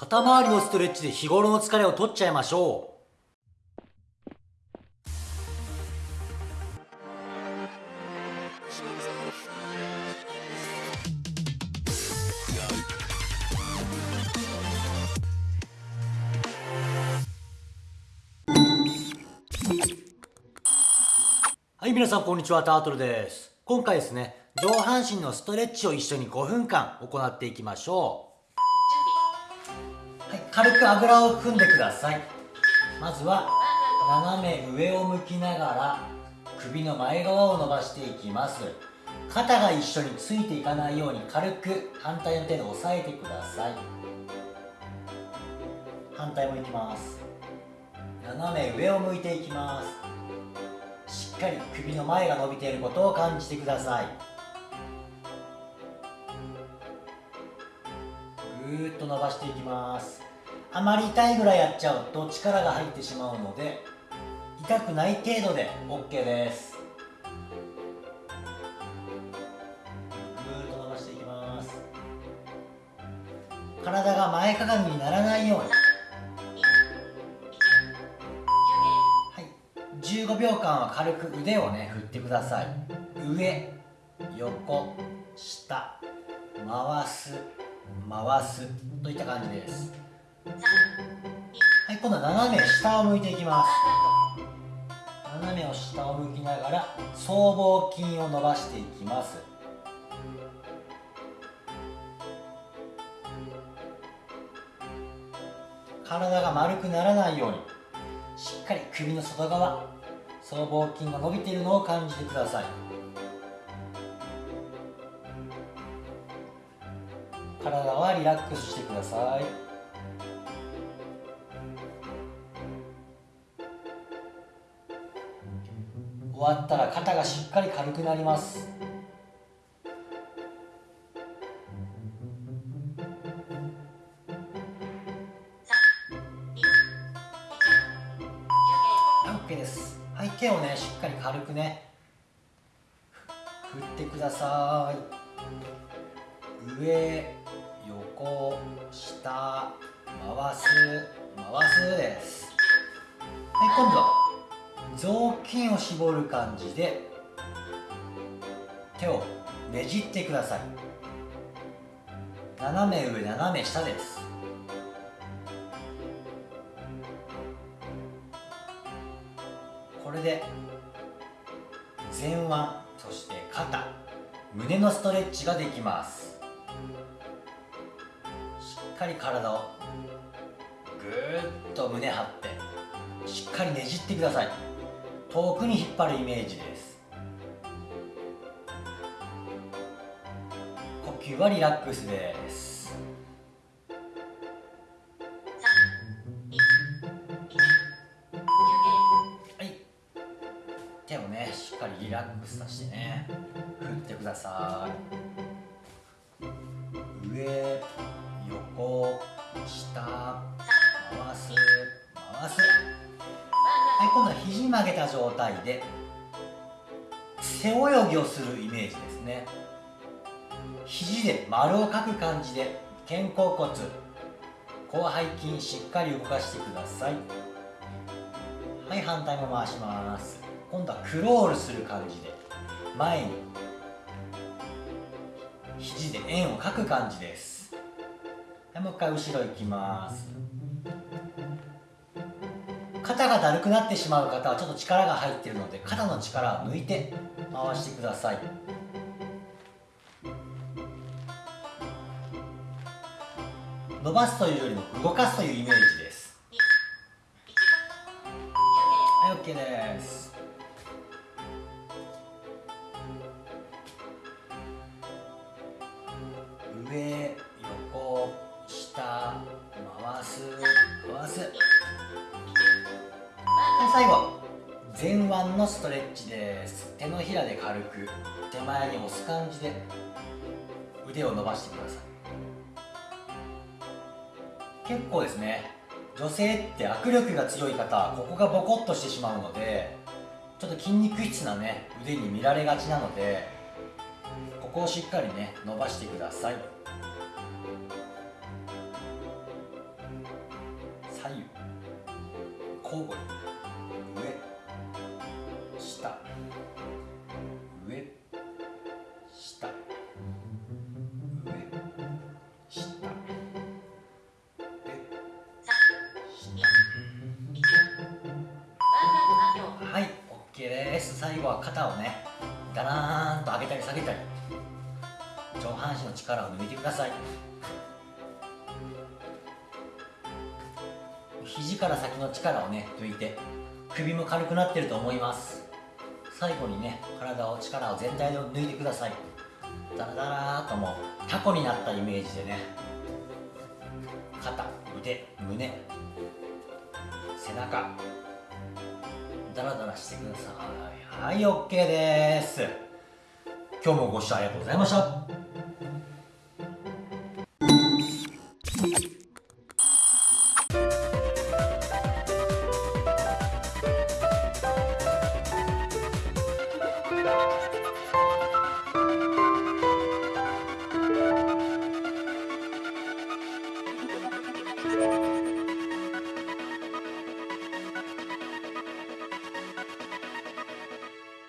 肩周りのストレッチで日頃の疲れを取っちゃいましょう。はい皆さんこんにちは。タートルです。今回ですね上半身のストレッチを一緒に5分間行っていきましょう、軽くあぐらを組んでください。まずは斜め上を向きながら首の前側を伸ばしていきます。肩が一緒についていかないように軽く反対の手で押さえてください。反対もいきます。斜め上を向いていきます。しっかり首の前が伸びていることを感じてください。ぐーっと伸ばしていきます。あまり痛いぐらいやっちゃうと力が入ってしまうので痛くない程度で OK です。ぐーっと伸ばしていきます。体が前かがみにならないように。はい。15秒間は軽く腕をね振ってください。上横下回す回すといった感じです。はい今度は斜め下を向いていきます。斜めを下を向きながら僧帽筋を伸ばしていきます。体が丸くならないようにしっかり首の外側僧帽筋が伸びているのを感じてください。体はリラックスしてください。終わったら肩がしっかり軽くなります。オッケーです。はい手をねしっかり軽くね振ってください。上横下回す回すです。はい今度は。雑巾を絞る感じで手をねじってください。斜め上斜め下です。これで前腕そして肩胸のストレッチができます。しっかり体をぐーっと胸張ってしっかりねじってください。遠くに引っ張るイメージです。呼吸はリラックスです。はい。手をねしっかりリラックスさせてね。振ってください。上横下回す回す。い今度は肘曲げた状態で背泳ぎをするイメージですね。肘で丸をかく感じで肩甲骨広背筋しっかり動かしてください。はい反対も回します。今度はクロールする感じで前に肘で円を描く感じです。はいもう一回後ろ行きます。肩がだるくなってしまう方はちょっと力が入っているので肩の力を抜いて回してください。伸ばすというよりも動かすというイメージです。はい OK です。上腕のストレッチです。手のひらで軽く手前に押す感じで腕を伸ばしてください。結構ですね女性って握力が強い方ここがボコッとしてしまうのでちょっと筋肉質なね腕に見られがちなのでここをしっかりね伸ばしてください。左右交互に。最後は肩をねだらーんと上げたり下げたり。上半身の力を抜いてください。肘から先の力をね抜いて首も軽くなってると思います。最後にね体を力を全体で抜いてください。ダラダラーともうタコになったイメージでね肩腕胸背中。ダラダラしてください。はい OK です。今日もご視聴ありがとうございました。